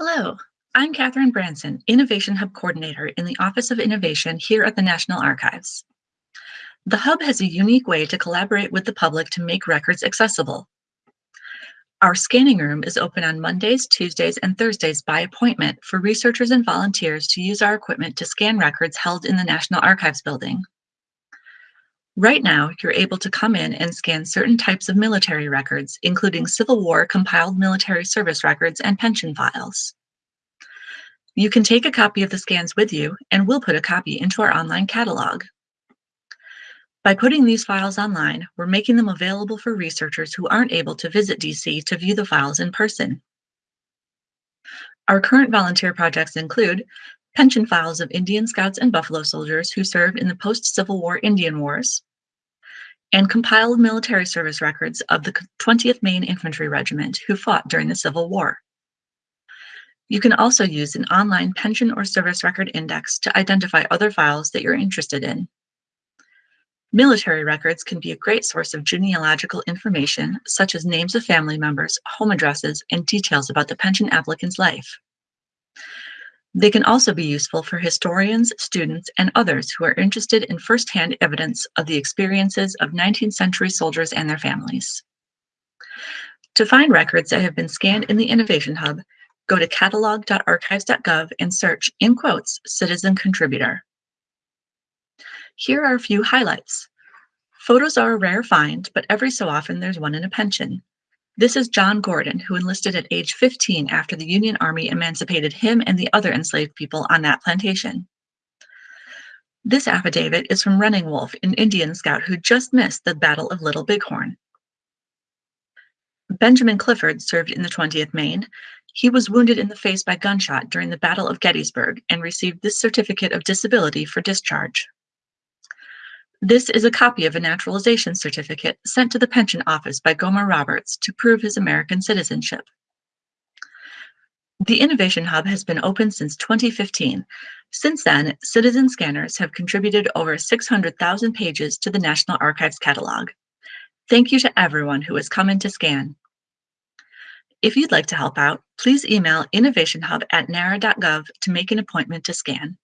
Hello, I'm Catherine Branson, Innovation Hub Coordinator in the Office of Innovation here at the National Archives. The Hub has a unique way to collaborate with the public to make records accessible. Our scanning room is open on Mondays, Tuesdays, and Thursdays by appointment for researchers and volunteers to use our equipment to scan records held in the National Archives building. Right now, you're able to come in and scan certain types of military records, including Civil War compiled military service records and pension files. You can take a copy of the scans with you, and we'll put a copy into our online catalog. By putting these files online, we're making them available for researchers who aren't able to visit DC to view the files in person. Our current volunteer projects include pension files of Indian Scouts and Buffalo soldiers who served in the post-Civil War Indian Wars, and compiled military service records of the 20th Maine Infantry Regiment who fought during the Civil War. You can also use an online pension or service record index to identify other files that you're interested in. Military records can be a great source of genealogical information, such as names of family members, home addresses, and details about the pension applicant's life. They can also be useful for historians, students, and others who are interested in firsthand evidence of the experiences of 19th century soldiers and their families. To find records that have been scanned in the Innovation Hub, go to catalog.archives.gov and search, in quotes, citizen contributor. Here are a few highlights. Photos are a rare find, but every so often there's one in a pension. This is John Gordon, who enlisted at age 15 after the Union Army emancipated him and the other enslaved people on that plantation. This affidavit is from Running Wolf, an Indian scout who just missed the Battle of Little Bighorn. Benjamin Clifford served in the 20th Maine. He was wounded in the face by gunshot during the Battle of Gettysburg and received this certificate of disability for discharge. This is a copy of a naturalization certificate sent to the pension office by Gomer Roberts to prove his American citizenship. The Innovation Hub has been open since 2015. Since then, citizen scanners have contributed over 600,000 pages to the National Archives catalog. Thank you to everyone who has come in to scan. If you'd like to help out, please email innovationhub at nara.gov to make an appointment to scan.